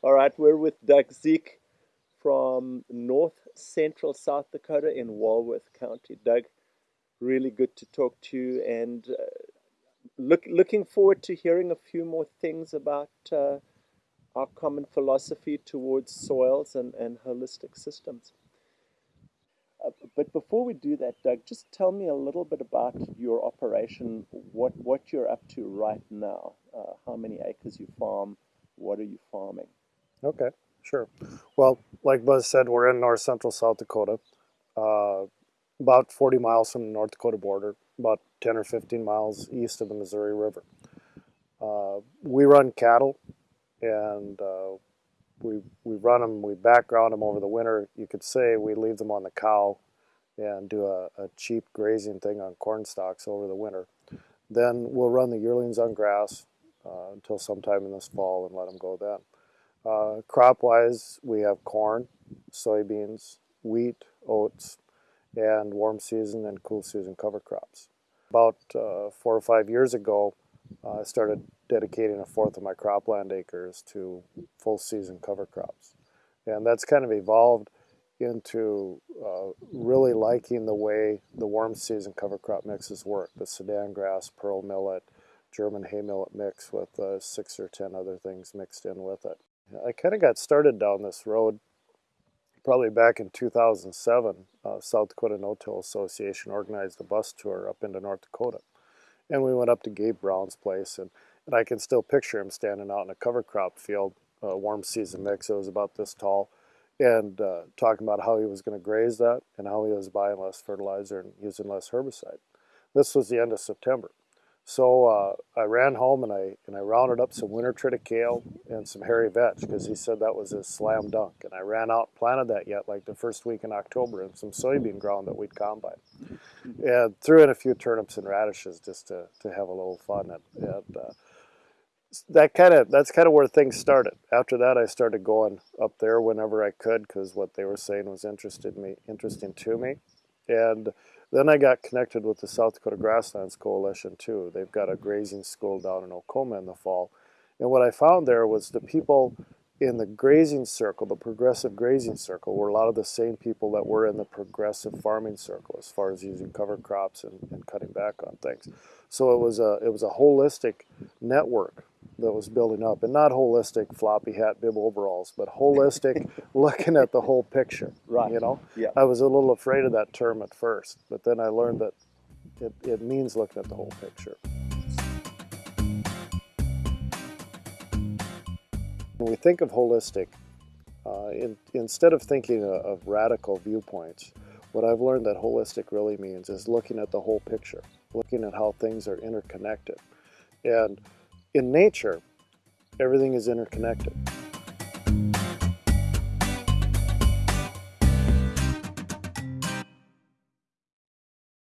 All right, we're with Doug Zeke from north central South Dakota in Walworth County. Doug, really good to talk to you and uh, look, looking forward to hearing a few more things about uh, our common philosophy towards soils and, and holistic systems. Uh, but before we do that, Doug, just tell me a little bit about your operation, what, what you're up to right now, uh, how many acres you farm, what are you farming? Okay, sure. Well, like Buzz said, we're in north central South Dakota, uh, about 40 miles from the North Dakota border, about 10 or 15 miles east of the Missouri River. Uh, we run cattle and uh, we, we run them, we background them over the winter. You could say we leave them on the cow and do a, a cheap grazing thing on corn stalks over the winter. Then we'll run the yearlings on grass uh, until sometime in this fall and let them go then. Uh, crop-wise, we have corn, soybeans, wheat, oats, and warm season and cool season cover crops. About uh, four or five years ago, uh, I started dedicating a fourth of my cropland acres to full season cover crops. And that's kind of evolved into uh, really liking the way the warm season cover crop mixes work. The Sudan grass, pearl millet, German hay millet mix with uh, six or ten other things mixed in with it. I kind of got started down this road probably back in 2007. Uh, South Dakota No-Till Association organized a bus tour up into North Dakota. And we went up to Gabe Brown's place, and, and I can still picture him standing out in a cover crop field, a warm season mix. It was about this tall, and uh, talking about how he was going to graze that and how he was buying less fertilizer and using less herbicide. This was the end of September. So uh, I ran home and I and I rounded up some winter triticale and some hairy vetch because he said that was his slam dunk. And I ran out and planted that yet like the first week in October in some soybean ground that we'd combine. And threw in a few turnips and radishes just to, to have a little fun. And, and uh, that kind of that's kind of where things started. After that, I started going up there whenever I could because what they were saying was interested me interesting to me, and then I got connected with the South Dakota Grasslands Coalition too. They've got a grazing school down in Oacoma in the fall. And what I found there was the people in the grazing circle, the progressive grazing circle, were a lot of the same people that were in the progressive farming circle as far as using cover crops and, and cutting back on things. So it was a it was a holistic network that was building up, and not holistic floppy hat bib overalls, but holistic looking at the whole picture. Right. You know. Yeah. I was a little afraid of that term at first, but then I learned that it, it means looking at the whole picture. When we think of holistic, uh, in, instead of thinking of, of radical viewpoints, what I've learned that holistic really means is looking at the whole picture, looking at how things are interconnected. And in nature, everything is interconnected.